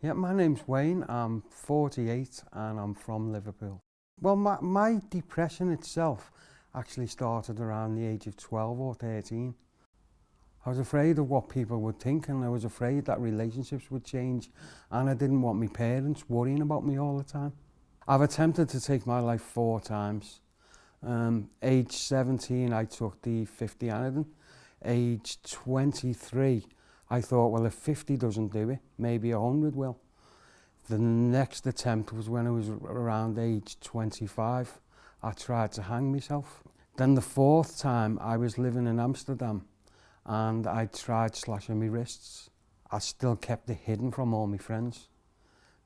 Yeah, my name's Wayne. I'm 48 and I'm from Liverpool. Well, my, my depression itself actually started around the age of 12 or 13. I was afraid of what people would think and I was afraid that relationships would change and I didn't want my parents worrying about me all the time. I've attempted to take my life four times. Um, age 17, I took the 50 anodin. Age 23, I thought, well, if 50 doesn't do it, maybe 100 will. The next attempt was when I was around age 25. I tried to hang myself. Then the fourth time, I was living in Amsterdam and I tried slashing my wrists. I still kept it hidden from all my friends.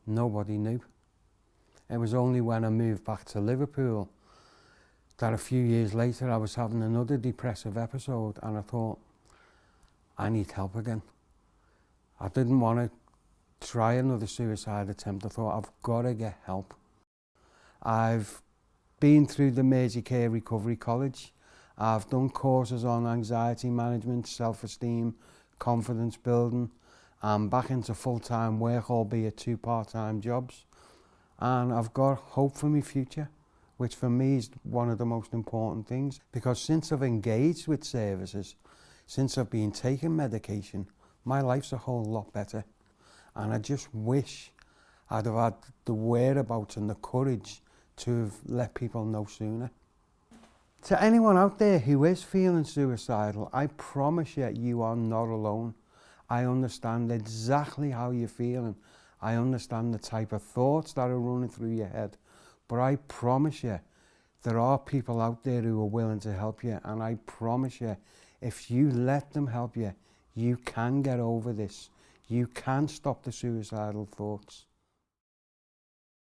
Nobody knew. It was only when I moved back to Liverpool that a few years later I was having another depressive episode and I thought, I need help again. I didn't want to try another suicide attempt. I thought, I've got to get help. I've been through the Mersey Care Recovery College. I've done courses on anxiety management, self-esteem, confidence building. I'm back into full-time work, albeit two part-time jobs. And I've got hope for my future, which for me is one of the most important things. Because since I've engaged with services, since I've been taking medication, my life's a whole lot better. And I just wish I'd have had the whereabouts and the courage to have let people know sooner. To anyone out there who is feeling suicidal, I promise you, you are not alone. I understand exactly how you're feeling. I understand the type of thoughts that are running through your head. But I promise you, there are people out there who are willing to help you. And I promise you, If you let them help you, you can get over this. You can stop the suicidal thoughts.